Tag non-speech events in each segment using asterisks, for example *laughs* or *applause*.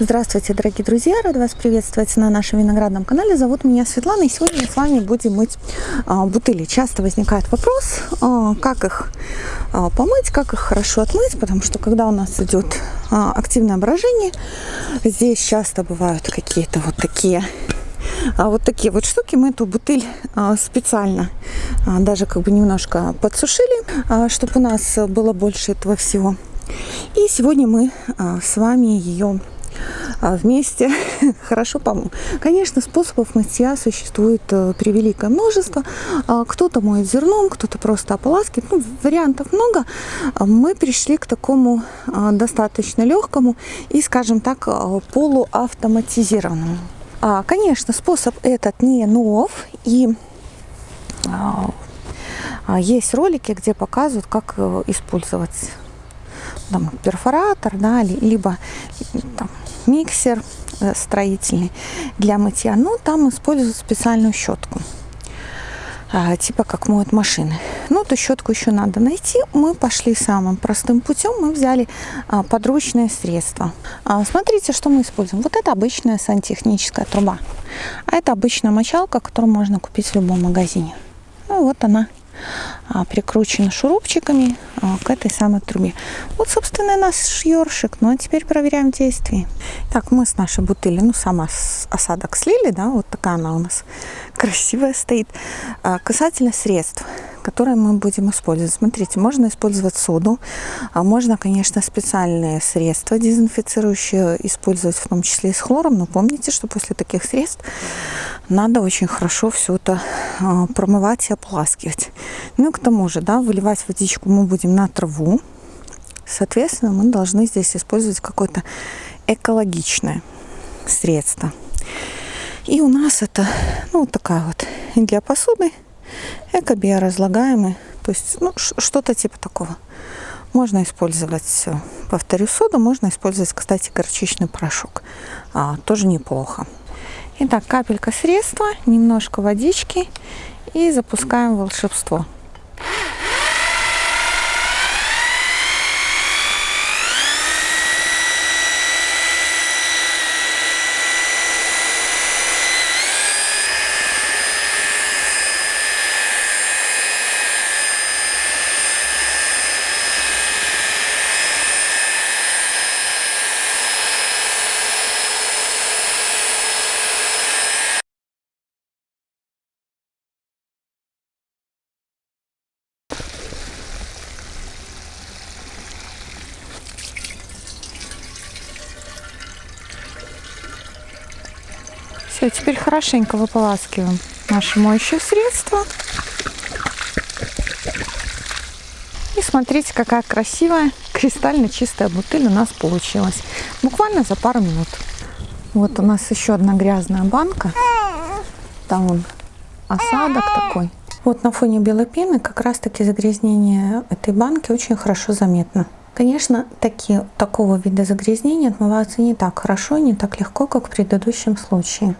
Здравствуйте, дорогие друзья! Рада вас приветствовать на нашем виноградном канале. Зовут меня Светлана, и сегодня мы с вами будем мыть а, бутыли. Часто возникает вопрос, а, как их а, помыть, как их хорошо отмыть, потому что когда у нас идет активное брожение, здесь часто бывают какие-то вот такие а вот такие вот штуки мы эту бутыль специально даже как бы немножко подсушили, чтобы у нас было больше этого всего. И сегодня мы с вами ее вместе *laughs* хорошо помыл. Конечно, способов мытья существует э, превеликое множество. А, кто-то моет зерном, кто-то просто ополаскивает. Ну, вариантов много. А, мы пришли к такому достаточно легкому и, скажем так, полуавтоматизированному. Конечно, способ этот не нов. И есть ролики, где показывают, как э, использовать там, перфоратор, да, либо там, миксер э, строительный для мытья. Но там используют специальную щетку а, типа как моют машины. Ну, эту щетку еще надо найти. Мы пошли самым простым путем. Мы взяли а, подручное средство. А, смотрите, что мы используем. Вот это обычная сантехническая труба. А это обычная мочалка, которую можно купить в любом магазине. Ну, вот она прикручена шурупчиками а, к этой самой трубе. Вот, собственно, наш ёршик. Ну, а теперь проверяем действие. Так, мы с нашей бутыли, ну, сама осадок слили, да, вот такая она у нас *laughs* красивая стоит. Касательно средств которые мы будем использовать. Смотрите, можно использовать соду, а можно, конечно, специальные средства дезинфицирующие использовать, в том числе и с хлором, но помните, что после таких средств надо очень хорошо все это а, промывать и ополаскивать. Ну и к тому же, да, выливать водичку мы будем на траву, соответственно, мы должны здесь использовать какое-то экологичное средство. И у нас это, ну, вот такая вот для посуды Эко-биоразлагаемый, то есть ну, что-то типа такого. Можно использовать, э, повторю, соду, можно использовать, кстати, горчичный порошок. А, тоже неплохо. Итак, капелька средства, немножко водички и запускаем волшебство. Все, теперь хорошенько выполаскиваем наше моющее средство. И смотрите, какая красивая, кристально чистая бутыль у нас получилась. Буквально за пару минут. Вот у нас еще одна грязная банка. Там он осадок такой. Вот на фоне белой пены как раз таки загрязнение этой банки очень хорошо заметно. Конечно, такие, такого вида загрязнения отмываются не так хорошо, не так легко, как в предыдущем случае.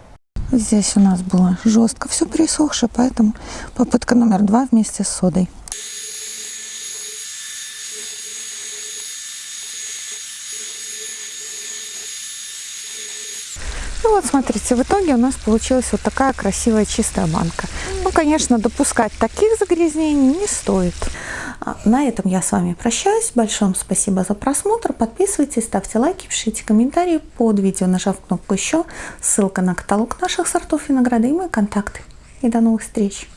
Здесь у нас было жестко все пересохшее, поэтому попытка номер два вместе с содой. Ну вот смотрите, в итоге у нас получилась вот такая красивая чистая банка. Ну, конечно, допускать таких загрязнений не стоит. А, на этом я с вами прощаюсь. Большое спасибо за просмотр. Подписывайтесь, ставьте лайки, пишите комментарии под видео, нажав кнопку «Еще». Ссылка на каталог наших сортов винограда и мои контакты. И до новых встреч!